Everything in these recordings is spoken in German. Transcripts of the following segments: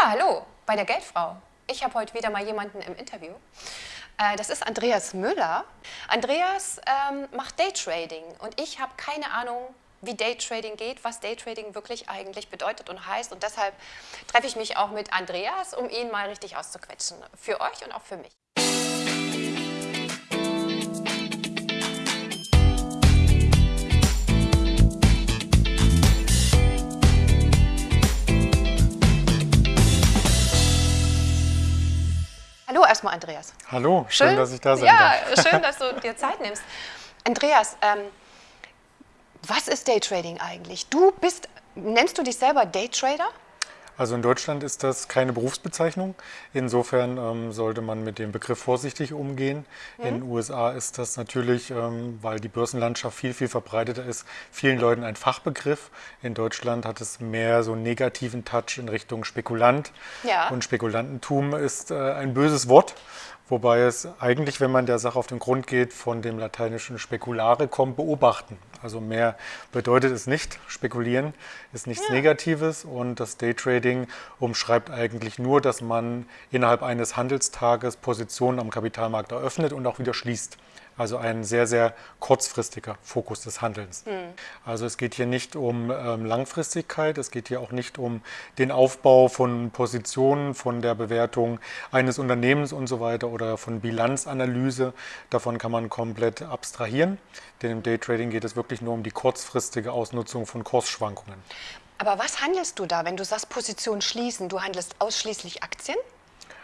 Ja, hallo, bei der Geldfrau. Ich habe heute wieder mal jemanden im Interview. Äh, das ist Andreas Müller. Andreas ähm, macht Daytrading und ich habe keine Ahnung, wie Daytrading geht, was Daytrading wirklich eigentlich bedeutet und heißt. Und deshalb treffe ich mich auch mit Andreas, um ihn mal richtig auszuquetschen. Für euch und auch für mich. Hallo erstmal, Andreas. Hallo, schön, schön dass ich da sein ja, darf. Ja, schön, dass du dir Zeit nimmst. Andreas, ähm, was ist Daytrading eigentlich? Du bist, nennst du dich selber Daytrader? Also in Deutschland ist das keine Berufsbezeichnung. Insofern ähm, sollte man mit dem Begriff vorsichtig umgehen. Mhm. In den USA ist das natürlich, ähm, weil die Börsenlandschaft viel, viel verbreiteter ist, vielen Leuten ein Fachbegriff. In Deutschland hat es mehr so einen negativen Touch in Richtung Spekulant. Ja. Und Spekulantentum ist äh, ein böses Wort. Wobei es eigentlich, wenn man der Sache auf den Grund geht, von dem lateinischen speculare kommt, beobachten. Also mehr bedeutet es nicht. Spekulieren ist nichts ja. Negatives und das Daytrading umschreibt eigentlich nur, dass man innerhalb eines Handelstages Positionen am Kapitalmarkt eröffnet und auch wieder schließt. Also ein sehr, sehr kurzfristiger Fokus des Handelns. Mhm. Also es geht hier nicht um ähm, Langfristigkeit, es geht hier auch nicht um den Aufbau von Positionen, von der Bewertung eines Unternehmens und so weiter oder von Bilanzanalyse. Davon kann man komplett abstrahieren, denn im Daytrading geht es wirklich nur um die kurzfristige Ausnutzung von Kursschwankungen. Aber was handelst du da, wenn du sagst Position schließen? Du handelst ausschließlich Aktien?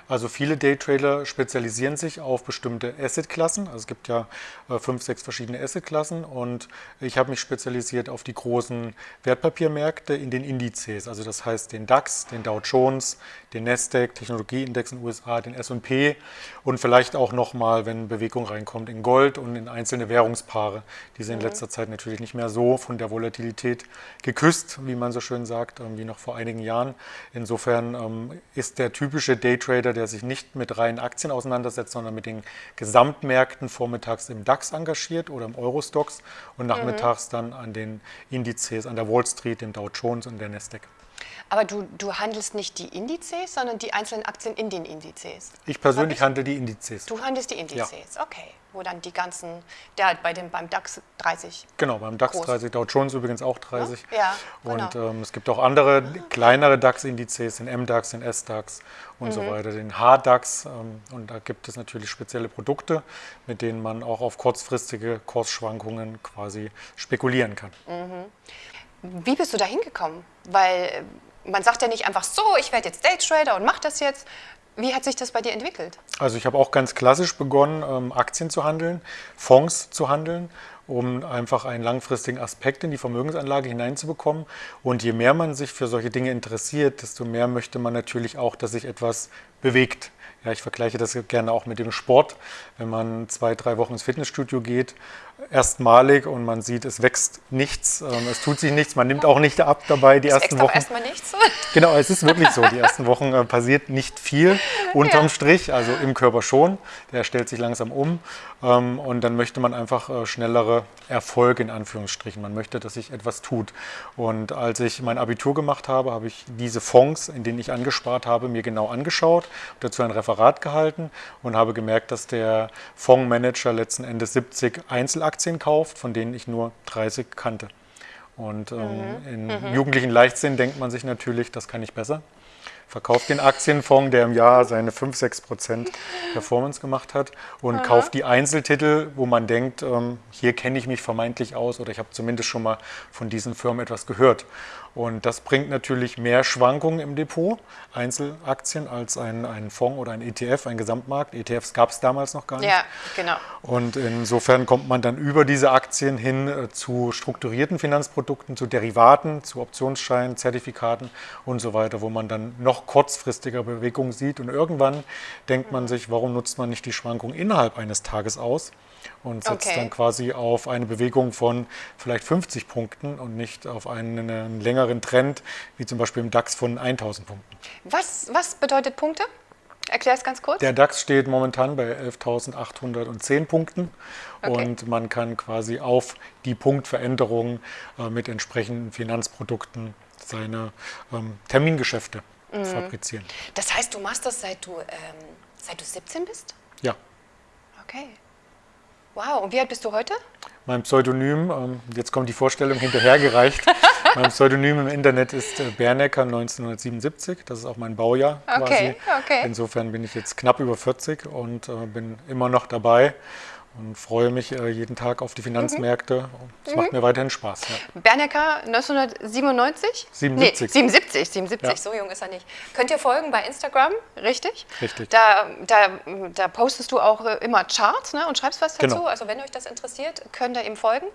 Also viele Daytrader spezialisieren sich auf bestimmte Assetklassen. Also es gibt ja äh, fünf, sechs verschiedene Assetklassen und ich habe mich spezialisiert auf die großen Wertpapiermärkte in den Indizes. Also das heißt den DAX, den Dow Jones, den Nasdaq, Technologieindex in den USA, den S&P und vielleicht auch nochmal, wenn Bewegung reinkommt, in Gold und in einzelne Währungspaare. Die sind mhm. in letzter Zeit natürlich nicht mehr so von der Volatilität geküsst, wie man so schön sagt, ähm, wie noch vor einigen Jahren. Insofern ähm, ist der typische Daytrader der sich nicht mit reinen Aktien auseinandersetzt, sondern mit den Gesamtmärkten vormittags im DAX engagiert oder im Eurostox und nachmittags mhm. dann an den Indizes, an der Wall Street, dem Dow Jones und der Nasdaq. Aber du, du handelst nicht die Indizes, sondern die einzelnen Aktien in den Indizes. Ich persönlich handle die Indizes. Du handelst die Indizes, ja. okay. Wo dann die ganzen, der bei dem, beim DAX 30. Genau, beim DAX groß. 30, Dow Jones übrigens auch 30. Ja, genau. Und ähm, es gibt auch andere kleinere DAX-Indizes, den MDAX, den SDAX und mhm. so weiter, den HDAX. Ähm, und da gibt es natürlich spezielle Produkte, mit denen man auch auf kurzfristige Kursschwankungen quasi spekulieren kann. Mhm. Wie bist du da hingekommen? Weil äh, man sagt ja nicht einfach so, ich werde jetzt Daytrader und mache das jetzt. Wie hat sich das bei dir entwickelt? Also ich habe auch ganz klassisch begonnen, ähm, Aktien zu handeln, Fonds zu handeln, um einfach einen langfristigen Aspekt in die Vermögensanlage hineinzubekommen. Und je mehr man sich für solche Dinge interessiert, desto mehr möchte man natürlich auch, dass sich etwas bewegt. Ja, ich vergleiche das gerne auch mit dem Sport. Wenn man zwei, drei Wochen ins Fitnessstudio geht erstmalig und man sieht, es wächst nichts, ähm, es tut sich nichts, man nimmt auch nicht ab dabei die es ersten Wochen. erstmal nichts. Genau, es ist wirklich so, die ersten Wochen äh, passiert nicht viel unterm ja. Strich, also im Körper schon, der stellt sich langsam um ähm, und dann möchte man einfach äh, schnellere Erfolge in Anführungsstrichen, man möchte, dass sich etwas tut und als ich mein Abitur gemacht habe, habe ich diese Fonds, in denen ich angespart habe, mir genau angeschaut, dazu ein Referat gehalten und habe gemerkt, dass der Fondsmanager letzten Endes 70 Einzelaktien Aktien kauft, von denen ich nur 30 kannte. Und ähm, mhm. in mhm. jugendlichen Leichtsinn denkt man sich natürlich, das kann ich besser. Verkauft den Aktienfonds, der im Jahr seine 5, 6 Prozent Performance gemacht hat und Aha. kauft die Einzeltitel, wo man denkt, ähm, hier kenne ich mich vermeintlich aus oder ich habe zumindest schon mal von diesen Firmen etwas gehört. Und das bringt natürlich mehr Schwankungen im Depot, Einzelaktien, als ein, ein Fonds oder ein ETF, ein Gesamtmarkt. ETFs gab es damals noch gar nicht. Ja, genau. Und insofern kommt man dann über diese Aktien hin äh, zu strukturierten Finanzprodukten, zu Derivaten, zu Optionsscheinen, Zertifikaten und so weiter, wo man dann noch kurzfristiger Bewegungen sieht. Und irgendwann denkt man sich, warum nutzt man nicht die Schwankung innerhalb eines Tages aus? und setzt okay. dann quasi auf eine Bewegung von vielleicht 50 Punkten und nicht auf einen, einen längeren Trend, wie zum Beispiel im DAX von 1000 Punkten. Was, was bedeutet Punkte? Erklär es ganz kurz. Der DAX steht momentan bei 11.810 Punkten okay. und man kann quasi auf die Punktveränderung äh, mit entsprechenden Finanzprodukten seine ähm, Termingeschäfte fabrizieren. Das heißt, du machst das seit du, ähm, seit du 17 bist? Ja. Okay. Wow, und wie alt bist du heute? Mein Pseudonym, ähm, jetzt kommt die Vorstellung hinterhergereicht. mein Pseudonym im Internet ist äh, Bernecker 1977. Das ist auch mein Baujahr Okay, quasi. okay. Insofern bin ich jetzt knapp über 40 und äh, bin immer noch dabei und freue mich äh, jeden Tag auf die Finanzmärkte. Es macht mir weiterhin Spaß. Ja. Bernecker 1997? 77. Nee, 77, 77, Ja. so jung ist er nicht. Könnt ihr folgen bei Instagram, richtig? Richtig. Da, da, da postest du auch immer Charts ne, und schreibst was dazu. Genau. Also wenn euch das interessiert, könnt ihr ihm folgen.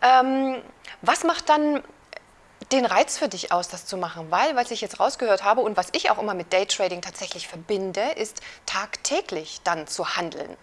Ähm, was macht dann den Reiz für dich aus, das zu machen? Weil, was ich jetzt rausgehört habe und was ich auch immer mit Daytrading tatsächlich verbinde, ist tagtäglich dann zu handeln.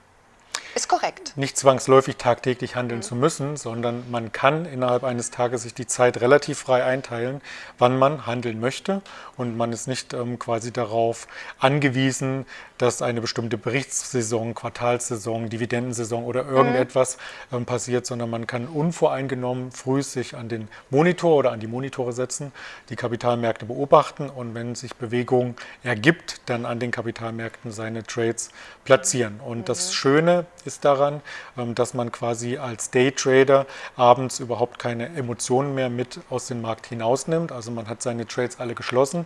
Ist korrekt. nicht zwangsläufig tagtäglich handeln zu müssen, sondern man kann innerhalb eines Tages sich die Zeit relativ frei einteilen, wann man handeln möchte und man ist nicht ähm, quasi darauf angewiesen, dass eine bestimmte Berichtssaison, Quartalssaison, Dividendensaison oder irgendetwas ähm, passiert, sondern man kann unvoreingenommen früh sich an den Monitor oder an die Monitore setzen, die Kapitalmärkte beobachten und wenn sich Bewegung ergibt, dann an den Kapitalmärkten seine Trades platzieren. Und das Schöne ist daran, ähm, dass man quasi als Daytrader abends überhaupt keine Emotionen mehr mit aus dem Markt hinausnimmt. Also man hat seine Trades alle geschlossen.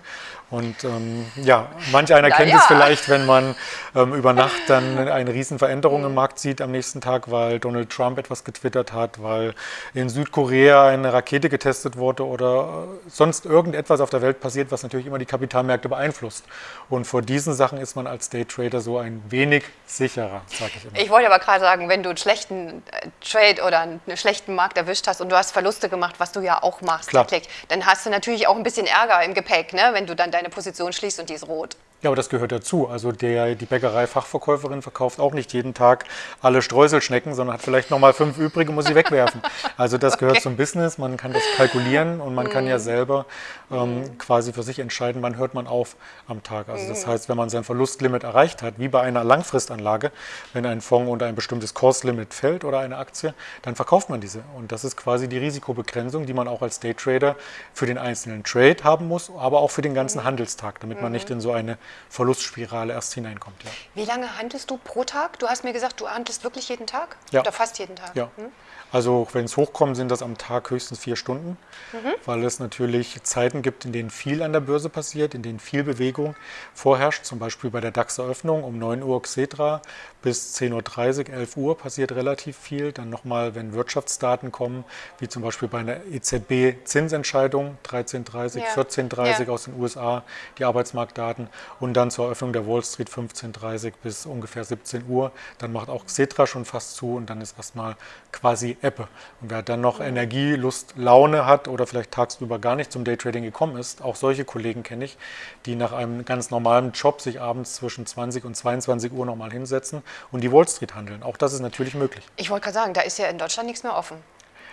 Und ähm, ja, manch einer Na kennt ja. es vielleicht, wenn man ähm, über Nacht dann eine riesen Veränderung im Markt sieht am nächsten Tag, weil Donald Trump etwas getwittert hat, weil in Südkorea eine Rakete getestet wurde oder äh, sonst irgendetwas auf der Welt passiert, was natürlich immer die Kapitalmärkte beeinflusst. Und vor diesen Sachen ist man als Daytrader so ein wenig sicherer, sage ich immer. Ich wollte aber gerade sagen, wenn du einen schlechten äh, Trade oder einen schlechten Markt erwischt hast und du hast Verluste gemacht, was du ja auch machst, Klar. dann hast du natürlich auch ein bisschen Ärger im Gepäck, ne? wenn du dann deine Position schließt und die ist rot. Ja, aber das gehört dazu. Also der, die Bäckerei-Fachverkäuferin verkauft auch nicht jeden Tag alle Streuselschnecken, sondern hat vielleicht nochmal fünf übrige, muss sie wegwerfen. Also das gehört zum Business, man kann das kalkulieren und man kann ja selber ähm, quasi für sich entscheiden, wann hört man auf am Tag. Also das heißt, wenn man sein Verlustlimit erreicht hat, wie bei einer Langfristanlage, wenn ein Fonds unter ein bestimmtes Kurslimit fällt oder eine Aktie, dann verkauft man diese. Und das ist quasi die Risikobegrenzung, die man auch als Daytrader für den einzelnen Trade haben muss, aber auch für den ganzen Handelstag, damit man nicht in so eine Verlustspirale erst hineinkommt. Ja. Wie lange handelst du pro Tag? Du hast mir gesagt, du handelst wirklich jeden Tag? Ja. Oder fast jeden Tag? Ja. Also wenn es hochkommt, sind das am Tag höchstens vier Stunden, weil es natürlich Zeiten gibt, in denen viel an der Börse passiert, in denen viel Bewegung vorherrscht. Zum Beispiel bei der DAX-Eröffnung um 9 Uhr Xetra bis 10.30 Uhr, 11 Uhr passiert relativ viel. Dann nochmal, wenn Wirtschaftsdaten kommen, wie zum Beispiel bei einer EZB-Zinsentscheidung 13.30 Ja. 14.30 Ja. aus den USA, die Arbeitsmarktdaten und dann zur Eröffnung der Wall Street 15.30 bis ungefähr 17 Uhr. Dann macht auch Xetra schon fast zu und dann ist erstmal quasi Ebbe. Und wer dann noch Energie, Lust, Laune hat oder vielleicht tagsüber gar nicht zum Daytrading gekommen ist, auch solche Kollegen kenne ich, die nach einem ganz normalen Job sich abends zwischen 20 und 22 Uhr nochmal hinsetzen und die Wall Street handeln. Auch das ist natürlich möglich. Ich wollte gerade sagen, da ist ja in Deutschland nichts mehr offen.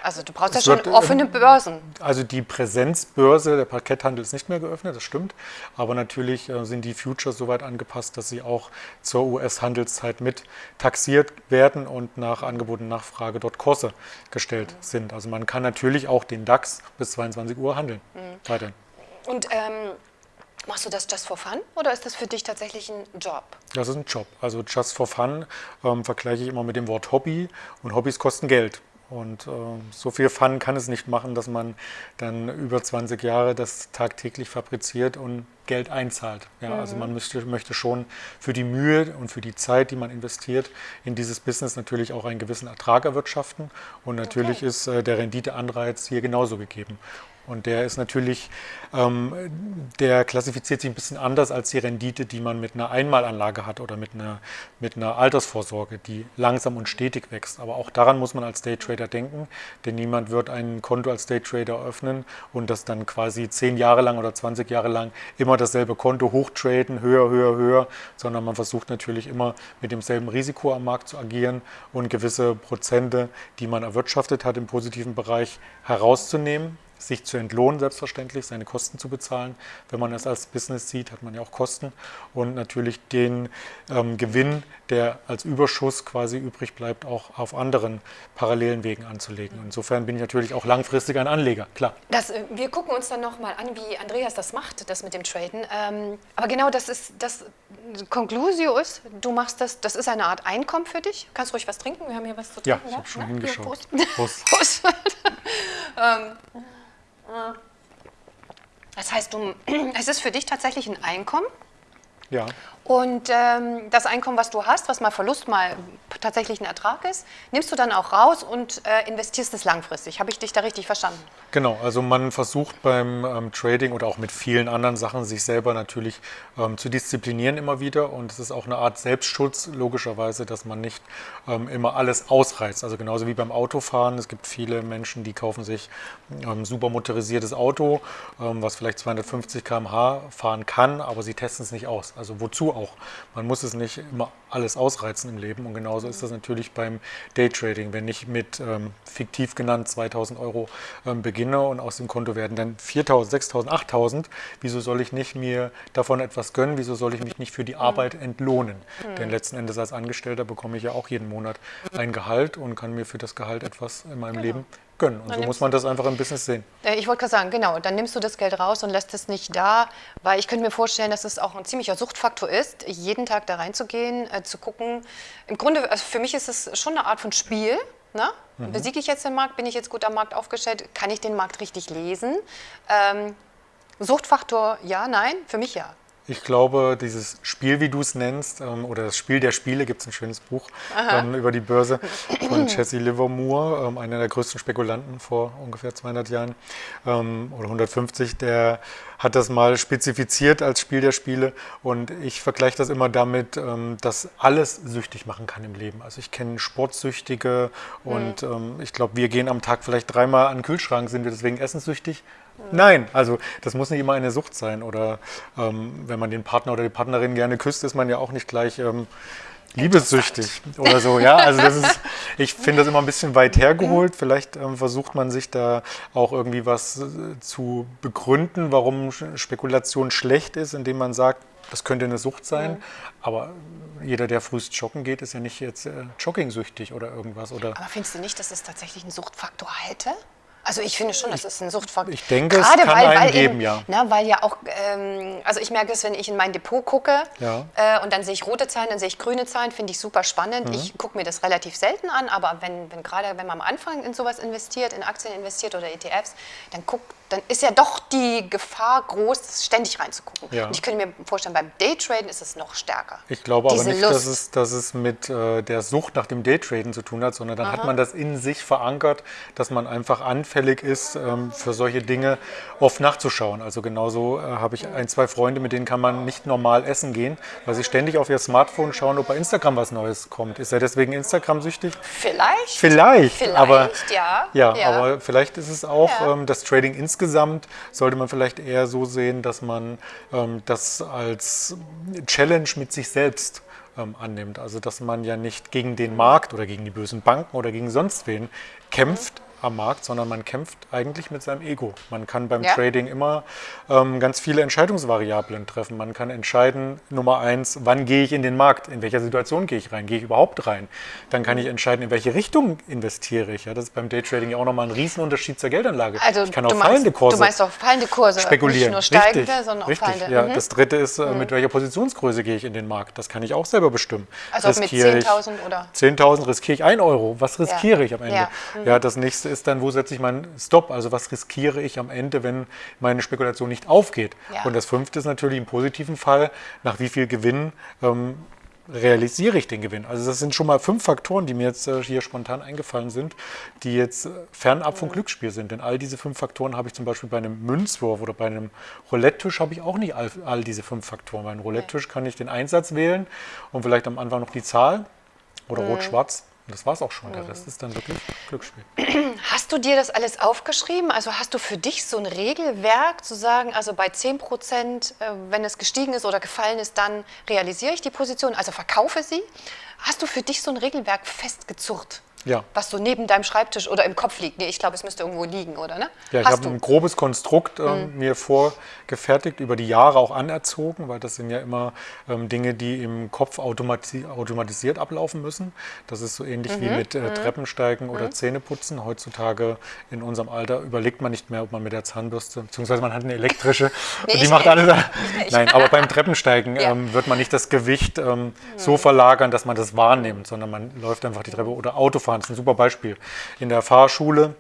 Also du brauchst ja schon wird, offene ähm, Börsen. Also die Präsenzbörse, der Parketthandel ist nicht mehr geöffnet, das stimmt. Aber natürlich äh, sind die Futures so weit angepasst, dass sie auch zur US-Handelszeit mit taxiert werden und nach Angebot und Nachfrage dort Kurse gestellt sind. Also man kann natürlich auch den DAX bis 22 Uhr handeln. Weiterhin. Und ähm, machst du das just for fun oder ist das für dich tatsächlich ein Job? Das ist ein Job. Also just for fun ähm, vergleiche ich immer mit dem Wort Hobby und Hobbys kosten Geld. Und ähm, so viel Fun kann es nicht machen, dass man dann über 20 Jahre das tagtäglich fabriziert und Geld einzahlt. Ja, Also man möchte, möchte schon für die Mühe und für die Zeit, die man investiert, in dieses Business natürlich auch einen gewissen Ertrag erwirtschaften. Und natürlich Okay. ist äh, der Renditeanreiz hier genauso gegeben. Und der ist natürlich, ähm, der klassifiziert sich ein bisschen anders als die Rendite, die man mit einer Einmalanlage hat oder mit einer, mit einer Altersvorsorge, die langsam und stetig wächst. Aber auch daran muss man als Daytrader denken, denn niemand wird ein Konto als Daytrader öffnen und das dann quasi zehn Jahre lang oder 20 Jahre lang immer dasselbe Konto hochtraden, höher, höher, höher, sondern man versucht natürlich immer mit demselben Risiko am Markt zu agieren und gewisse Prozente, die man erwirtschaftet hat im positiven Bereich, herauszunehmen sich zu entlohnen, selbstverständlich, seine Kosten zu bezahlen. Wenn man es als Business sieht, hat man ja auch Kosten. Und natürlich den ähm, Gewinn, der als Überschuss quasi übrig bleibt, auch auf anderen parallelen Wegen anzulegen. Insofern bin ich natürlich auch langfristig ein Anleger, klar. Das, äh, wir gucken uns dann nochmal an, wie Andreas das macht, das mit dem Traden. Ähm, aber genau das ist das Conclusio ist, du machst das, das ist eine Art Einkommen für dich. Kannst ruhig was trinken, wir haben hier was zu Ja, trinken. ich habe schon Na, hingeschaut. Prost. Prost. Prost. ähm, das heißt, du, es ist für dich tatsächlich ein Einkommen. Ja, Und ähm, das Einkommen, was du hast, was mal Verlust, mal tatsächlich ein Ertrag ist, nimmst du dann auch raus und äh, investierst es langfristig. Habe ich dich da richtig verstanden? Genau, also man versucht beim ähm, Trading oder auch mit vielen anderen Sachen sich selber natürlich ähm, zu disziplinieren immer wieder und es ist auch eine Art Selbstschutz logischerweise, dass man nicht ähm, immer alles ausreizt. Also genauso wie beim Autofahren, es gibt viele Menschen, die kaufen sich ähm, super motorisiertes Auto, ähm, was vielleicht 250 km/h fahren kann, aber sie testen es nicht aus. Also wozu auch? Man muss es nicht immer alles ausreizen im Leben und genauso ist das natürlich beim Daytrading. Wenn ich mit ähm, fiktiv genannt 2000 Euro ähm, beginne und aus dem Konto werden dann 4000, 6000, 8000, wieso soll ich nicht mir davon etwas gönnen? Wieso soll ich mich nicht für die Arbeit entlohnen? Denn letzten Endes als Angestellter bekomme ich ja auch jeden Monat ein Gehalt und kann mir für das Gehalt etwas in meinem Leben gönnen. Und so nimmst muss man das einfach im Business sehen. Äh, Ich wollte gerade sagen, genau, dann nimmst du das Geld raus und lässt es nicht da, weil ich könnte mir vorstellen, dass es auch ein ziemlicher Suchtfaktor ist, jeden Tag da reinzugehen, äh, zu gucken. Im Grunde, also für mich ist es schon eine Art von Spiel. Ne? Besiege ich jetzt den Markt? Bin ich jetzt gut am Markt aufgestellt? Kann ich den Markt richtig lesen? Ähm, Suchtfaktor, ja, nein, für mich ja. Ich glaube, dieses Spiel, wie du es nennst, ähm, oder das Spiel der Spiele, gibt es ein schönes Buch ähm, über die Börse von Jesse Livermore, ähm, einer der größten Spekulanten vor ungefähr 200 Jahren ähm, oder 150, der hat das mal spezifiziert als Spiel der Spiele und ich vergleiche das immer damit, ähm, dass alles süchtig machen kann im Leben. Also ich kenne Sportsüchtige und ähm, ich glaube, wir gehen am Tag vielleicht dreimal an den Kühlschrank, sind wir deswegen essenssüchtig? Nein, also das muss nicht immer eine Sucht sein. Oder ähm, wenn man den Partner oder die Partnerin gerne küsst, ist man ja auch nicht gleich ähm, liebessüchtig oder so. Ja, also das ist, ich finde das immer ein bisschen weit hergeholt. Vielleicht ähm, versucht man sich da auch irgendwie was äh, zu begründen, warum Spekulation schlecht ist, indem man sagt, das könnte eine Sucht sein. Aber jeder, der frühst joggen geht, ist ja nicht jetzt äh, joggingsüchtig oder irgendwas. Oder Aber findest du nicht, dass es tatsächlich einen Suchtfaktor hätte? Also ich finde schon, das ist ein Suchtfaktor. ich denke, es kann einen geben, ja. Na, weil ja auch, ähm, also ich merke es, wenn ich in mein Depot gucke Ja. äh, und dann sehe ich rote Zahlen, dann sehe ich grüne Zahlen, finde ich super spannend. Mhm. Ich gucke mir das relativ selten an, aber wenn, wenn gerade wenn man am Anfang in sowas investiert, in Aktien investiert oder ETFs, dann guckt, dann ist ja doch die Gefahr groß, ständig reinzugucken. Ja. Und ich könnte mir vorstellen, beim Daytraden ist es noch stärker. Ich glaube aber Diese nicht, Lust. dass es, dass es mit äh, der Sucht nach dem Daytraden zu tun hat, sondern dann hat man das in sich verankert, dass man einfach anfällig ist, ähm, für solche Dinge oft nachzuschauen. Also genauso äh, habe ich ein, zwei Freunde, mit denen kann man nicht normal essen gehen, weil sie ständig auf ihr Smartphone schauen, ob bei Instagram was Neues kommt. Ist er deswegen Instagram süchtig? Vielleicht. Vielleicht, Vielleicht, aber ja. ja, Ja. aber vielleicht ist es auch ähm, das Trading insgesamt sollte man vielleicht eher so sehen, dass man ähm, das als Challenge mit sich selbst ähm, annimmt. Also dass man ja nicht gegen den Markt oder gegen die bösen Banken oder gegen sonst wen kämpft am Markt, sondern man kämpft eigentlich mit seinem Ego. Man kann beim Ja. Trading immer ähm, ganz viele Entscheidungsvariablen treffen. Man kann entscheiden, Nummer eins, wann gehe ich in den Markt, in welcher Situation gehe ich rein, gehe ich überhaupt rein. Dann kann ich entscheiden, in welche Richtung investiere ich. Ja, das ist beim Daytrading ja auch nochmal ein Riesenunterschied zur Geldanlage. Also ich kann auf meinst, fallende Kurse Du meinst auch fallende Kurse, spekulieren. nicht nur steigende, richtig, sondern auch richtig. fallende. Ja, Mhm. Das dritte ist, äh, mit welcher Positionsgröße gehe ich in den Markt. Das kann ich auch selber bestimmen. Also mit Riskiere ich 10.000 oder? 10.000 riskiere ich 1 Euro. Was riskiere ich am Ende? Ja. Ja, das nächste ist dann, wo setze ich meinen Stop? Also was riskiere ich am Ende, wenn meine Spekulation nicht aufgeht? Ja. Und das fünfte ist natürlich im positiven Fall, nach wie viel Gewinn ähm, realisiere ich den Gewinn. Also das sind schon mal fünf Faktoren, die mir jetzt äh, hier spontan eingefallen sind, die jetzt äh, fernab vom Glücksspiel sind. Denn all diese fünf Faktoren habe ich zum Beispiel bei einem Münzwurf oder bei einem Roulette-Tisch habe ich auch nicht all, all diese fünf Faktoren. Bei einem Roulette-Tisch kann ich den Einsatz wählen und vielleicht am Anfang noch die Zahl oder rot-schwarz. Und das war es auch schon. Der Rest ist dann wirklich Glücksspiel. Hast du dir das alles aufgeschrieben? Also hast du für dich so ein Regelwerk zu sagen, also bei 10 Prozent, äh, wenn es gestiegen ist oder gefallen ist, dann realisiere ich die Position, also verkaufe sie? Hast du für dich so ein Regelwerk festgezurrt? Ja. Was so neben deinem Schreibtisch oder im Kopf liegt. Nee, ich glaube, es müsste irgendwo liegen, oder? Ne? Ja, ich habe ein grobes Konstrukt ähm, mir vorgefertigt, über die Jahre auch anerzogen, weil das sind ja immer ähm, Dinge, die im Kopf automati automatisiert ablaufen müssen. Das ist so ähnlich wie mit äh, Treppensteigen oder Zähneputzen. Heutzutage in unserem Alter überlegt man nicht mehr, ob man mit der Zahnbürste, beziehungsweise man hat eine elektrische Nee, die macht alles. Nein, aber beim Treppensteigen Ja. ähm, wird man nicht das Gewicht ähm, so verlagern, dass man das wahrnimmt, sondern man läuft einfach die Treppe oder Autofahren. Das ist ein super Beispiel. In der Fahrschule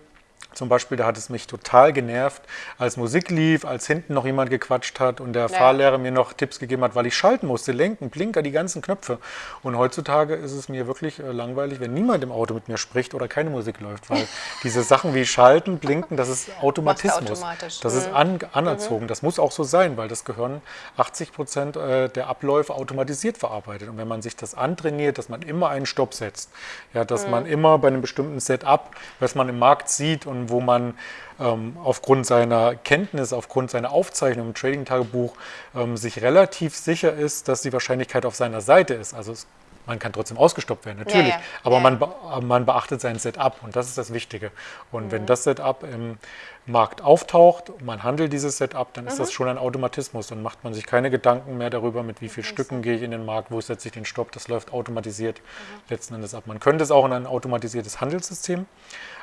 zum Beispiel, da hat es mich total genervt, als Musik lief, als hinten noch jemand gequatscht hat und der Ja. Fahrlehrer mir noch Tipps gegeben hat, weil ich schalten musste, lenken, Blinker, die ganzen Knöpfe. Und heutzutage ist es mir wirklich äh, langweilig, wenn niemand im Auto mit mir spricht oder keine Musik läuft, weil diese Sachen wie Schalten, Blinken, das ist Automatismus. Das ist an, anerzogen. Das muss auch so sein, weil das Gehirn 80 Prozent äh, der Abläufe automatisiert verarbeitet. Und wenn man sich das antrainiert, dass man immer einen Stopp setzt, ja, dass man immer bei einem bestimmten Setup, was man im Markt sieht und wo man ähm, aufgrund seiner Kenntnis, aufgrund seiner Aufzeichnung im Trading-Tagebuch ähm, sich relativ sicher ist, dass die Wahrscheinlichkeit auf seiner Seite ist. Also es, man kann trotzdem ausgestoppt werden, natürlich. ja. Aber Ja, man, be man beachtet sein Setup und das ist das Wichtige. Und Mhm. wenn das Setup im Markt auftaucht und man handelt dieses Setup, dann ist Mhm. das schon ein Automatismus. Dann macht man sich keine Gedanken mehr darüber, mit wie vielen Stücken gehe ich in den Markt, wo setze ich den Stopp. Das läuft automatisiert Mhm. letzten Endes ab. Man könnte es auch in ein automatisiertes Handelssystem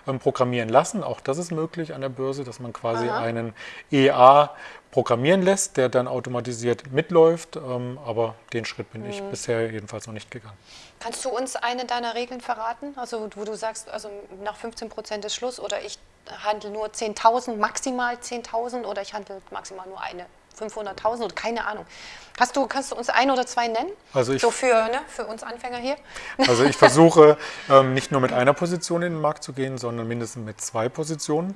ähm, programmieren lassen. Auch das ist möglich an der Börse, dass man quasi einen EA programmieren lässt, der dann automatisiert mitläuft. Ähm, aber den Schritt bin Mhm. ich bisher jedenfalls noch nicht gegangen. Kannst du uns eine deiner Regeln verraten? Also wo du sagst, also nach 15 Prozent ist Schluss oder ich handle nur 10.000, maximal 10.000 oder ich handle maximal nur eine 500.000 oder keine Ahnung. Hast du, kannst du uns ein oder zwei nennen? Also ich- so für, ne, für uns Anfänger hier? Also ich versuche ähm, nicht nur mit einer Position in den Markt zu gehen, sondern mindestens mit zwei Positionen,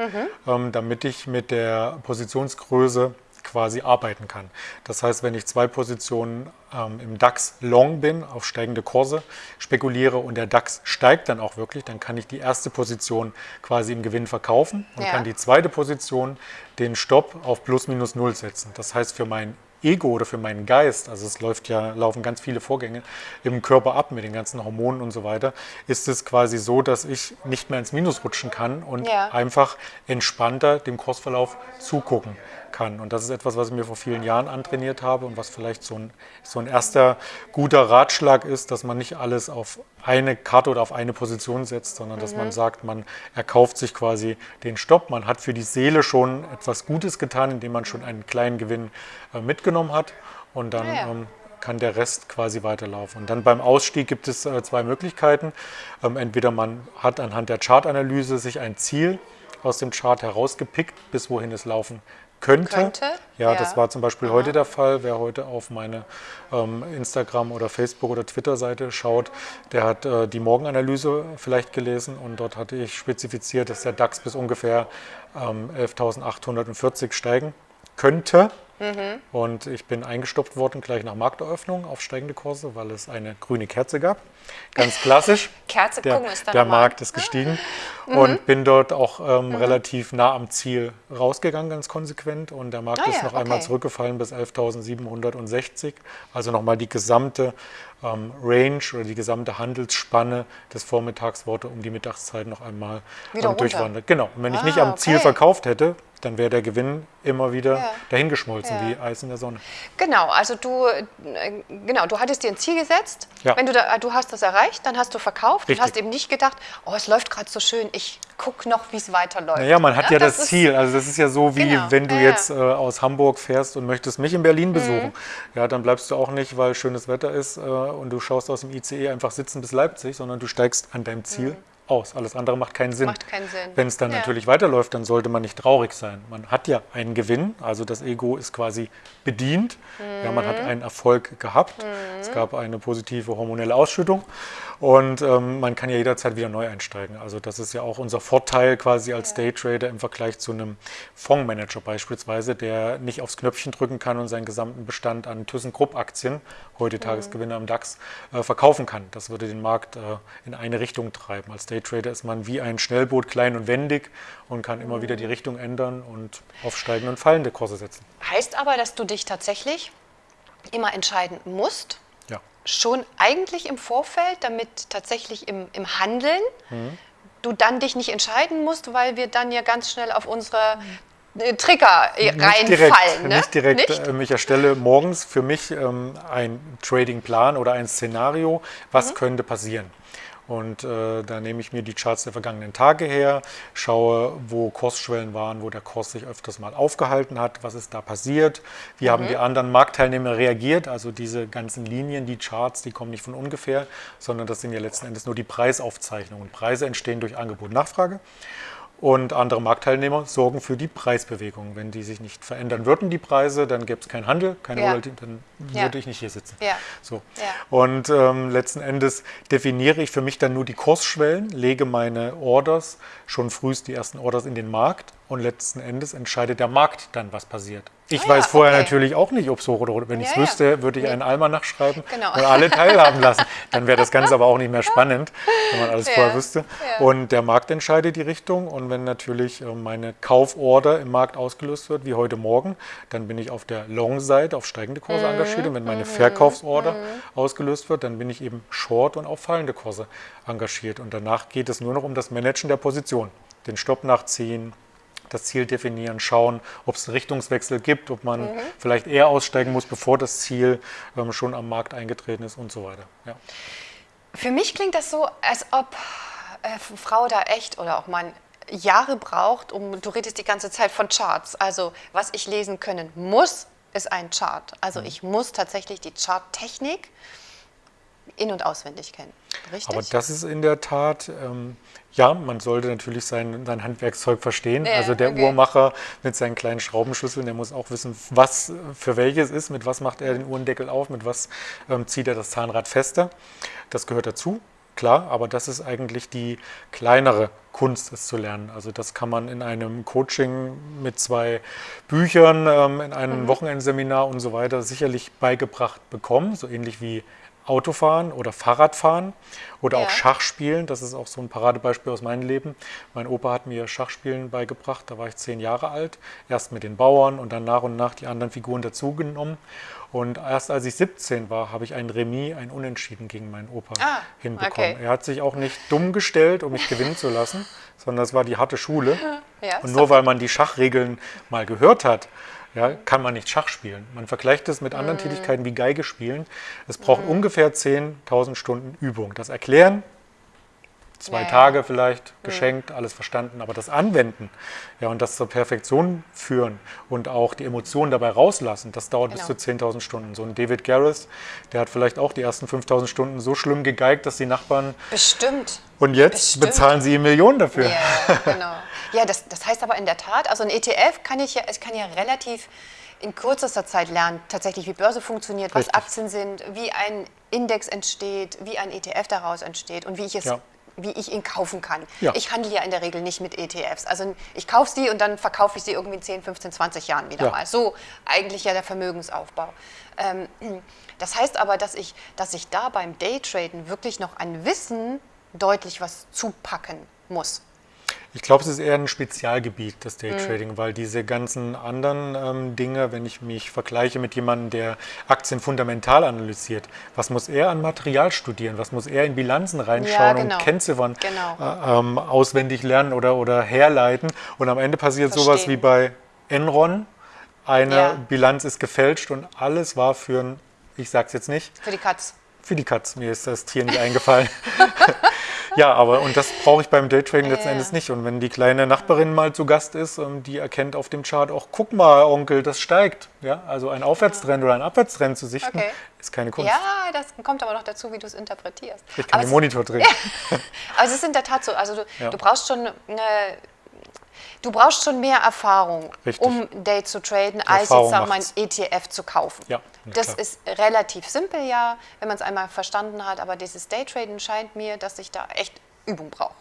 ähm, damit ich mit der Positionsgröße quasi arbeiten kann. Das heißt, wenn ich zwei Positionen ähm, im DAX long bin, auf steigende Kurse spekuliere und der DAX steigt dann auch wirklich, dann kann ich die erste Position quasi im Gewinn verkaufen und Ja. kann die zweite Position den Stopp auf plus minus null setzen. Das heißt, für mein Ego oder für meinen Geist, also es läuft ja, laufen ganz viele Vorgänge im Körper ab mit den ganzen Hormonen und so weiter, ist es quasi so, dass ich nicht mehr ins Minus rutschen kann und Ja. einfach entspannter dem Kursverlauf zugucken kann. Und das ist etwas, was ich mir vor vielen Jahren antrainiert habe und was vielleicht so ein, so ein erster guter Ratschlag ist, dass man nicht alles auf eine Karte oder auf eine Position setzt, sondern dass man sagt, man erkauft sich quasi den Stopp. Man hat für die Seele schon etwas Gutes getan, indem man schon einen kleinen Gewinn äh, mitgenommen hat und dann Ah ja. ähm, kann der Rest quasi weiterlaufen. Und dann beim Ausstieg gibt es äh, zwei Möglichkeiten. Ähm, entweder man hat anhand der Chartanalyse sich ein Ziel aus dem Chart herausgepickt, bis wohin es laufen könnte. Könnte, Ja, ja. das war zum Beispiel heute der Fall. Wer heute auf meine ähm, Instagram- oder Facebook- oder Twitter-Seite schaut, der hat äh, die Morgenanalyse vielleicht gelesen und dort hatte ich spezifiziert, dass der DAX bis ungefähr ähm, 11.840 steigen könnte. Mhm. Und ich bin eingestoppt worden gleich nach Markteröffnung auf steigende Kurse, weil es eine grüne Kerze gab. Ganz klassisch. Kerze, der, gucken uns dann Der. Markt ist gestiegen und bin dort auch ähm, relativ nah am Ziel rausgegangen, ganz konsequent. Und der Markt Ah ist ja, noch einmal okay. zurückgefallen bis 11.760. Also nochmal die gesamte ähm, Range oder die gesamte Handelsspanne des Vormittags wurde um die Mittagszeit noch einmal ähm, durchwandert. Genau. Und wenn ich Ah, nicht am Ziel okay. verkauft hätte, dann wäre der Gewinn immer wieder Ja. dahingeschmolzen Ja. wie Eis in der Sonne. Genau, also du, äh, genau, du hattest dir ein Ziel gesetzt. Ja. Wenn du, da, du hast das erreicht, dann hast du verkauft Richtig. und hast eben nicht gedacht, oh, es läuft gerade so schön, ich gucke noch, wie es weiterläuft. Naja, man hat ja, das, ist- Ziel. Also das ist ja so, wie Genau, wenn du ja, ja. jetzt äh, aus Hamburg fährst und möchtest mich in Berlin besuchen. Mhm. Ja, dann bleibst du auch nicht, weil schönes Wetter ist äh, und du schaust aus dem ICE einfach sitzen bis Leipzig, sondern du steigst an deinem Ziel aus. Alles andere macht keinen Sinn. Mhm. Macht keinen Sinn. Wenn es dann Ja. natürlich weiterläuft, dann sollte man nicht traurig sein. Man hat ja einen Gewinn, also das Ego ist quasi bedient. Ja, man Mhm. hat einen Erfolg gehabt. Es gab eine positive hormonelle Ausschüttung und ähm, man kann ja jederzeit wieder neu einsteigen. Also das ist ja auch unser Vorteil quasi als Daytrader im Vergleich zu einem Fondsmanager beispielsweise, der nicht aufs Knöpfchen drücken kann und seinen gesamten Bestand an ThyssenKrupp-Aktien, heute Tagesgewinner im DAX, äh, verkaufen kann. Das würde den Markt äh, in eine Richtung treiben. Als Daytrader ist man wie ein Schnellboot, klein und wendig und kann immer wieder die Richtung ändern und auf steigende und fallende Kurse setzen. Heißt aber, dass du dich tatsächlich immer entscheiden musst. Schon eigentlich im Vorfeld, damit tatsächlich im, im Handeln mhm. du dann dich nicht entscheiden musst, weil wir dann ja ganz schnell auf unsere äh, Trigger nicht reinfallen. Direkt, ne? Nicht direkt. Nicht? Ähm, ich erstelle morgens für mich ähm, einen Trading-Plan oder ein Szenario, was mhm. könnte passieren. Und äh, da nehme ich mir die Charts der vergangenen Tage her, schaue, wo Kursschwellen waren, wo der Kurs sich öfters mal aufgehalten hat, was ist da passiert, wie mhm. haben die anderen Marktteilnehmer reagiert. Also diese ganzen Linien, die Charts, die kommen nicht von ungefähr, sondern das sind ja letzten Endes nur die Preisaufzeichnungen. Preise entstehen durch Angebot und Nachfrage und andere Marktteilnehmer sorgen für die Preisbewegung. Wenn die sich nicht verändern würden, die Preise, dann gäbe es keinen Handel, keine ja. Volatilität, dann ja. würde ich nicht hier sitzen. Ja. So. Und ähm, letzten Endes definiere ich für mich dann nur die Kursschwellen, lege meine Orders, schon frühst die ersten Orders in den Markt und letzten Endes entscheidet der Markt dann, was passiert. Ich ah, weiß vorher okay. natürlich auch nicht, ob es hoch oder runter. Wenn ja, ich es wüsste, ja. würde ich einen Almanach schreiben genau. und alle teilhaben lassen. Dann wäre das Ganze aber auch nicht mehr spannend, wenn man alles ja. vorher wüsste. Und der Markt entscheidet die Richtung. Und wenn natürlich äh, meine Kauforder im Markt ausgelöst wird, wie heute Morgen, dann bin ich auf der Long-Seite auf steigende Kurse mhm. engagiert. Und wenn meine mhm. Verkaufsorder mhm. ausgelöst wird, dann bin ich eben Short und auf fallende Kurse engagiert. Und danach geht es nur noch um das Managen der Position. Den Stopp nachziehen, das Ziel definieren, schauen, ob es einen Richtungswechsel gibt, ob man mhm. vielleicht eher aussteigen muss, bevor das Ziel ähm, schon am Markt eingetreten ist und so weiter. Ja. Für mich klingt das so, als ob äh, Frau da echt oder auch Mann Jahre braucht, um, du redest die ganze Zeit von Charts, also was ich lesen können muss, ist ein Chart. Also mhm. ich muss tatsächlich die Charttechnik in- und auswendig kennen. Richtig? Aber das ist in der Tat, ähm, ja, man sollte natürlich sein, sein Handwerkszeug verstehen. Ja, also der okay. Uhrmacher mit seinen kleinen Schraubenschlüsseln, der muss auch wissen, was für welches ist, mit was macht er den Uhrendeckel auf, mit was ähm, zieht er das Zahnrad fester. Das gehört dazu, klar, aber das ist eigentlich die kleinere Kunst, es zu lernen. Also das kann man in einem Coaching mit zwei Büchern, ähm, in einem mhm. Wochenendseminar und so weiter sicherlich beigebracht bekommen, so ähnlich wie Autofahren oder Fahrradfahren oder ja. auch Schachspielen. Das ist auch so ein Paradebeispiel aus meinem Leben. Mein Opa hat mir Schachspielen beigebracht, da war ich zehn Jahre alt. Erst mit den Bauern und dann nach und nach die anderen Figuren dazugenommen. Und erst als ich 17 war, habe ich ein Remis, ein Unentschieden gegen meinen Opa ah, hinbekommen. Okay. Er hat sich auch nicht dumm gestellt, um mich gewinnen zu lassen, sondern es war die harte Schule. Ja, und nur weil man die Schachregeln mal gehört hat, ja, kann man nicht Schach spielen. Man vergleicht es mit anderen mm. Tätigkeiten wie Geige spielen. Es braucht mm. ungefähr 10.000 Stunden Übung. Das Erklären, zwei ja, Tage vielleicht mhm. geschenkt, mhm. alles verstanden, aber das Anwenden ja, und das zur Perfektion führen und auch die Emotionen dabei rauslassen, das dauert genau. bis zu 10.000 Stunden. So ein David Garris, der hat vielleicht auch die ersten 5.000 Stunden so schlimm gegeigt, dass die Nachbarn... Bestimmt. Und jetzt Bestimmt. bezahlen sie Millionen dafür. Ja, genau. Ja, das, das heißt aber in der Tat, also ein ETF kann ich ja, ich kann ja relativ in kürzester Zeit lernen, tatsächlich wie Börse funktioniert, Richtig. was Aktien sind, wie ein Index entsteht, wie ein ETF daraus entsteht und wie ich es ja wie ich ihn kaufen kann. Ja. Ich handle ja in der Regel nicht mit ETFs. Also ich kaufe sie und dann verkaufe ich sie irgendwie in 10, 15, 20 Jahren wieder ja. mal. So eigentlich ja der Vermögensaufbau. Ähm, das heißt aber, dass ich, dass ich da beim Daytraden wirklich noch an Wissen deutlich was zupacken muss. Ich glaube, es ist eher ein Spezialgebiet, das Daytrading, mhm. weil diese ganzen anderen ähm, Dinge, wenn ich mich vergleiche mit jemandem, der Aktien fundamental analysiert, was muss er an Material studieren, was muss er in Bilanzen reinschauen ja, genau. und Kennziffern genau. äh, ähm, auswendig lernen oder, oder herleiten. Und am Ende passiert Verstehen. sowas wie bei Enron, eine ja. Bilanz ist gefälscht und alles war für ein, ich sag's jetzt nicht. Für die Katz. Für die Katz, mir ist das Tier nicht eingefallen. Ja, aber und das brauche ich beim Daytrading letzten Endes nicht. Und wenn die kleine Nachbarin mal zu Gast ist, und die erkennt auf dem Chart auch, guck mal, Onkel, das steigt. Ja, also ein Aufwärtstrend oder ein Abwärtstrend zu sichten, okay. ist keine Kunst. Ja, das kommt aber noch dazu, wie du es interpretierst. Ich kann aber den Monitor drehen. aber es ist in der Tat so. Also du, ja. du brauchst schon eine Du brauchst schon mehr Erfahrung, Richtig. um Day zu traden, als jetzt sagen ein ETF zu kaufen. Ja, das klar. ist relativ simpel, ja, wenn man es einmal verstanden hat, aber dieses Daytraden scheint mir, dass ich da echt Übung brauche.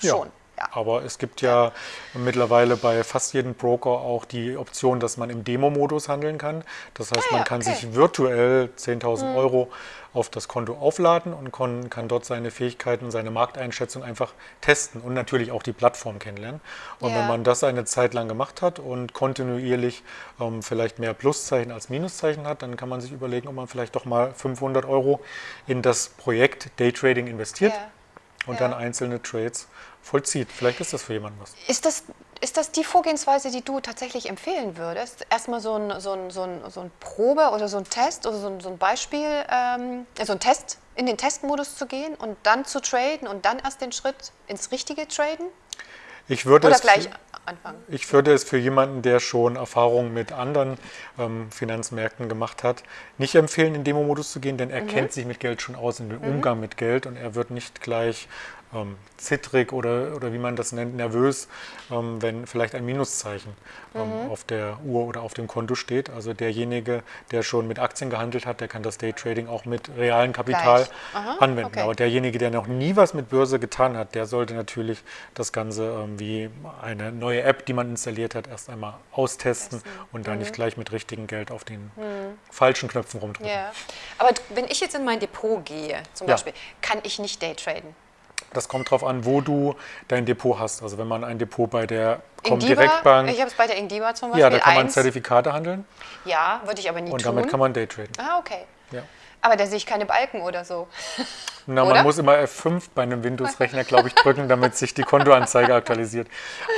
Schon. Ja. Aber es gibt ja mittlerweile bei fast jedem Broker auch die Option, dass man im Demo-Modus handeln kann. Das heißt, Ah, man ja, kann okay. sich virtuell 10.000 Euro auf das Konto aufladen und kon, kann dort seine Fähigkeiten, seine Markteinschätzung einfach testen und natürlich auch die Plattform kennenlernen. Und Ja. wenn man das eine Zeit lang gemacht hat und kontinuierlich ähm, vielleicht mehr Pluszeichen als Minuszeichen hat, dann kann man sich überlegen, ob man vielleicht doch mal 500 Euro in das Projekt Daytrading investiert Ja. Und Ja. dann einzelne Trades vollzieht. Vielleicht ist das für jemanden was. Ist das, ist das die Vorgehensweise, die du tatsächlich empfehlen würdest? Erstmal so ein, so ein, so ein, so ein Probe oder so ein Test oder so ein, so ein Beispiel, ähm, so ein Test, in den Testmodus zu gehen und dann zu traden und dann erst den Schritt ins richtige Traden? Ich würde Oder es gleich anfangen? Ich würde es für jemanden, der schon Erfahrungen mit anderen ähm, Finanzmärkten gemacht hat, nicht empfehlen, in Demo-Modus zu gehen, denn er kennt sich mit Geld schon aus, in dem Umgang mit Geld und er wird nicht gleich ähm, zittrig oder, oder wie man das nennt, nervös, ähm, wenn vielleicht ein Minuszeichen ähm, auf der Uhr oder auf dem Konto steht. Also derjenige, der schon mit Aktien gehandelt hat, der kann das Daytrading auch mit realem Kapital. Aha, anwenden. okay. Aber derjenige, der noch nie was mit Börse getan hat, der sollte natürlich das Ganze ähm, wie eine neue App, die man installiert hat, erst einmal austesten und dann nicht gleich mit richtigem Geld auf den falschen Knöpfen rumdrücken. Ja. Aber wenn ich jetzt in mein Depot gehe, zum Ja. Beispiel, kann ich nicht Daytraden? Das kommt darauf an, wo du dein Depot hast. Also wenn man ein Depot bei der Comdirect-Bank, ich habe es bei der Ingdiba zum Beispiel. ja, da kann man. Zertifikate handeln Ja, würde ich aber nie und tun. damit kann man Daytraden. ah, okay. Ja. Aber da sehe ich keine Balken oder so. Na, Oder? man muss immer F5 bei einem Windows-Rechner, glaube ich, drücken, damit sich die Kontoanzeige aktualisiert.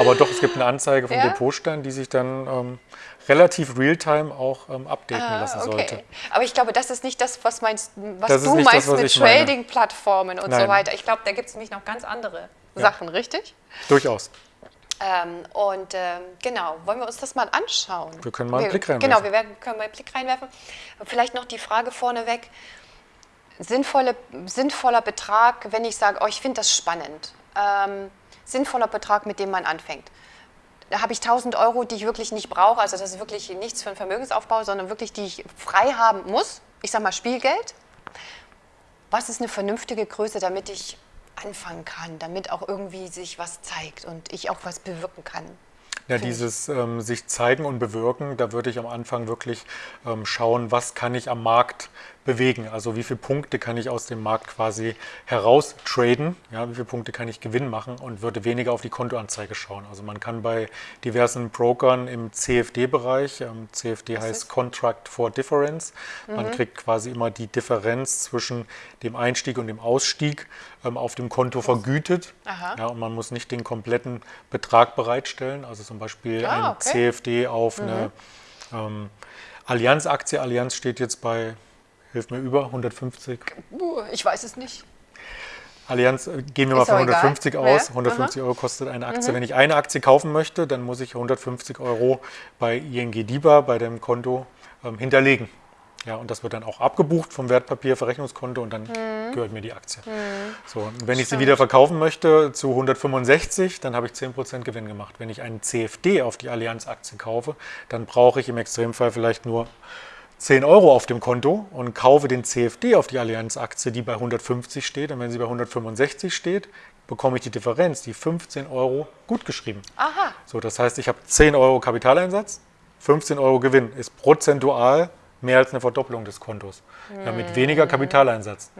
Aber doch, es gibt eine Anzeige vom Ja? Depotstand, die sich dann ähm, relativ real-time auch ähm, updaten lassen sollte. Ah, Okay. Aber ich glaube, das ist nicht das, was, meinst, was du nicht das, meinst was mit. Trading-Plattformen und so Nein. weiter. Ich glaube, da gibt es nämlich noch ganz andere Sachen, richtig? Durchaus. Ähm, und ähm, genau, wollen wir uns das mal anschauen? Wir können mal einen Blick reinwerfen. Genau, wir werden, können mal einen Blick reinwerfen. Vielleicht noch die Frage vorneweg. Sinnvolle, sinnvoller Betrag, wenn ich sage, oh, ich finde das spannend. Ähm, sinnvoller Betrag, mit dem man anfängt. Da habe ich 1000 Euro, die ich wirklich nicht brauche. Also das ist wirklich nichts für einen Vermögensaufbau, sondern wirklich, die ich frei haben muss. Ich sage mal Spielgeld. Was ist eine vernünftige Größe, damit ich anfangen kann, damit auch irgendwie sich was zeigt und ich auch was bewirken kann? Ja, dieses ähm, sich zeigen und bewirken, da würde ich am Anfang wirklich ähm, schauen, was kann ich am Markt bewegen. Also wie viele Punkte kann ich aus dem Markt quasi heraus traden, ja, wie viele Punkte kann ich Gewinn machen und würde weniger auf die Kontoanzeige schauen. Also man kann bei diversen Brokern im CFD-Bereich, ähm, CFD heißt ist? Contract for Difference, man kriegt quasi immer die Differenz zwischen dem Einstieg und dem Ausstieg ähm, auf dem Konto vergütet. Aha. Ja, und man muss nicht den kompletten Betrag bereitstellen. Also zum Beispiel Ah, ein okay. CFD auf eine ähm, Allianz-Aktie. Allianz steht jetzt bei, hilf mir über, 150. Uh, ich weiß es nicht. Allianz, äh, gehen wir mal Ist von auch egal. 150 aus. Ja, 150 Euro kostet eine Aktie. Wenn ich eine Aktie kaufen möchte, dann muss ich 150 Euro bei ING DIBA, bei dem Konto, ähm, hinterlegen. Ja, und das wird dann auch abgebucht vom Wertpapierverrechnungskonto und dann gehört mir die Aktie. So, und wenn ich sie wieder verkaufen möchte zu 165, dann habe ich 10% Gewinn gemacht. Wenn ich einen CFD auf die Allianz-Aktie kaufe, dann brauche ich im Extremfall vielleicht nur 10 Euro auf dem Konto und kaufe den CFD auf die Allianz-Aktie, die bei 150 steht. Und wenn sie bei 165 steht, bekomme ich die Differenz, die 15 Euro gutgeschrieben. Aha. So, das heißt, ich habe 10 Euro Kapitaleinsatz, 15 Euro Gewinn, ist prozentual mehr als eine Verdopplung des Kontos. Ja, mit weniger Kapitaleinsatz.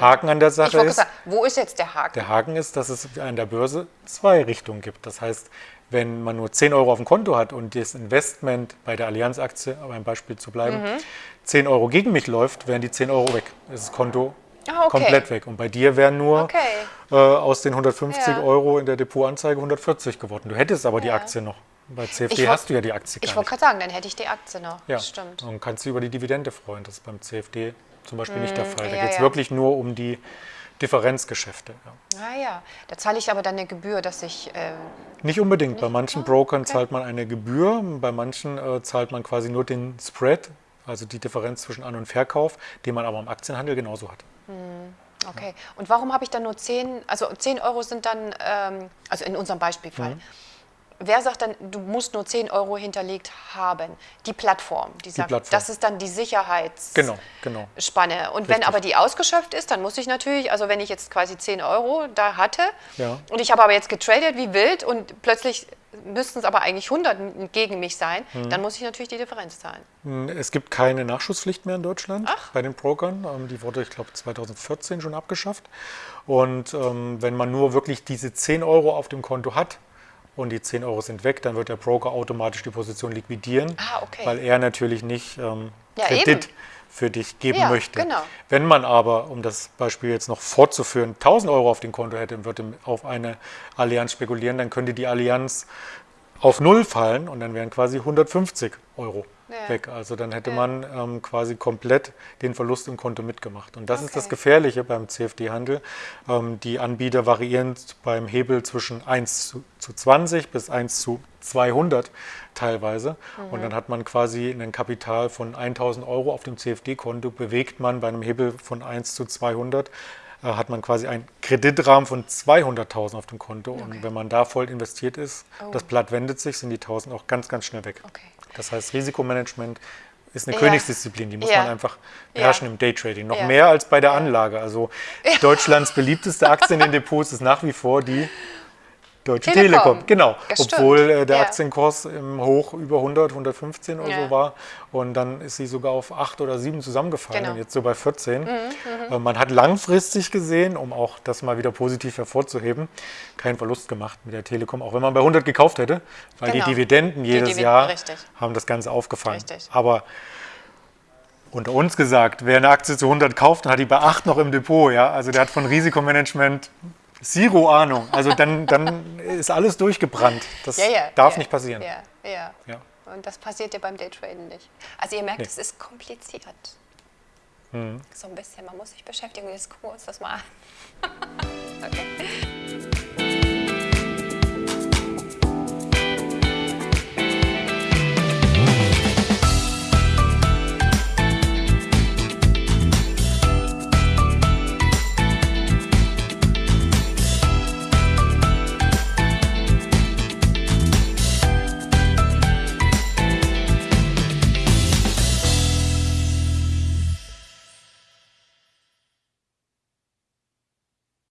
Haken an der Sache ist, sagen, wo ist jetzt der Haken? der Haken ist, dass es an der Börse zwei Richtungen gibt. Das heißt, wenn man nur 10 Euro auf dem Konto hat und das Investment bei der Allianz-Aktie, um ein Beispiel zu bleiben, Mhm. 10 Euro gegen mich läuft, wären die 10 Euro weg. Ist das Konto Ah, okay. komplett weg. Und bei dir wären nur Okay. äh, aus den 150 Ja. Euro in der Depotanzeige 140 geworden. Du hättest aber die Ja. Aktie noch. Bei CFD wollt- hast du ja die Aktie Ich wollte gerade sagen, dann hätte ich die Aktie noch. Ja, stimmt. und kannst du über die Dividende freuen. Das ist beim CFD zum Beispiel nicht der Fall. Da Mm, ja, geht es wirklich nur um die Differenzgeschäfte. Ja. Ah ja, da zahle ich aber dann eine Gebühr, dass ich. Äh, Nicht unbedingt. Bei manchen Ah, Brokern zahlt man eine Gebühr, bei manchen äh, zahlt man quasi nur den Spread, also die Differenz zwischen An- und Verkauf, den man aber im Aktienhandel genauso hat. okay. Und warum habe ich dann nur 10, also 10 Euro sind dann, ähm, also in unserem Beispielfall. Mhm. Wer sagt dann, du musst nur 10 Euro hinterlegt haben? Die Plattform, die sagt, Plattform. das ist dann die Sicherheitsspanne. Genau, genau. Und wenn Richtig. aber die ausgeschöpft ist, dann muss ich natürlich, also wenn ich jetzt quasi 10 Euro da hatte Ja. und ich habe aber jetzt getradet wie wild und plötzlich müssten es aber eigentlich 100 gegen mich sein, Mhm. dann muss ich natürlich die Differenz zahlen. Es gibt keine Nachschusspflicht mehr in Deutschland Ach. bei den Brokern. Ähm, Die wurde, ich glaube, 2014 schon abgeschafft. Und ähm, wenn man nur wirklich diese 10 Euro auf dem Konto hat und die 10 Euro sind weg, dann wird der Broker automatisch die Position liquidieren, Ah, okay. weil er natürlich nicht ähm, Ja, Kredit eben. für dich geben Ja, möchte. genau. Wenn man aber, um das Beispiel jetzt noch fortzuführen, 1000 Euro auf dem Konto hätte und würde auf eine Allianz spekulieren, dann könnte die Allianz auf Null fallen und dann wären quasi 150 Euro Ja. weg. Also dann hätte Ja. man ähm, quasi komplett den Verlust im Konto mitgemacht. Und das ist das Okay. Gefährliche beim CFD-Handel. Ähm, die Anbieter variieren beim Hebel zwischen 1 zu, zu 20 bis 1 zu 200 teilweise. Und Mhm. dann hat man quasi ein Kapital von 1000 Euro auf dem CFD-Konto, bewegt man bei einem Hebel von 1 zu 200 äh, hat man quasi einen Kreditrahmen von 200.000 auf dem Konto. Und Okay. wenn man da voll investiert ist, Oh. das Blatt wendet sich, sind die 1000 auch ganz, ganz schnell weg. Okay. Das heißt, Risikomanagement ist eine Ja. Königsdisziplin, die muss Ja. man einfach beherrschen Ja. im Daytrading. Noch mehr als bei der Anlage. Also Deutschlands beliebteste Aktie in den Depots ist nach wie vor die Deutsche Telekom. Telekom. Genau, Das obwohl äh, der Ja. Aktienkurs im Hoch über 100, 115 oder Ja. so war. Und dann ist sie sogar auf 8 oder 7 zusammengefallen Genau. und jetzt so bei 14. Äh, Man hat langfristig gesehen, um auch das mal wieder positiv hervorzuheben, keinen Verlust gemacht mit der Telekom, auch wenn man bei 100 gekauft hätte, weil Genau. die Dividenden jedes Dividenden, Jahr richtig. haben das Ganze aufgefangen. Richtig. Aber unter uns gesagt, wer eine Aktie zu 100 kauft, dann hat die bei 8 noch im Depot, ja, also der hat von Risikomanagement zero Ahnung. Also dann, dann ist alles durchgebrannt. Das Ja, ja, darf ja, nicht passieren. Ja, ja. Ja. Und das passiert ja beim Daytraden nicht. Also ihr merkt, Nee. es ist kompliziert. Mhm. So ein bisschen, man muss sich beschäftigen. Jetzt gucken wir uns das mal an. okay.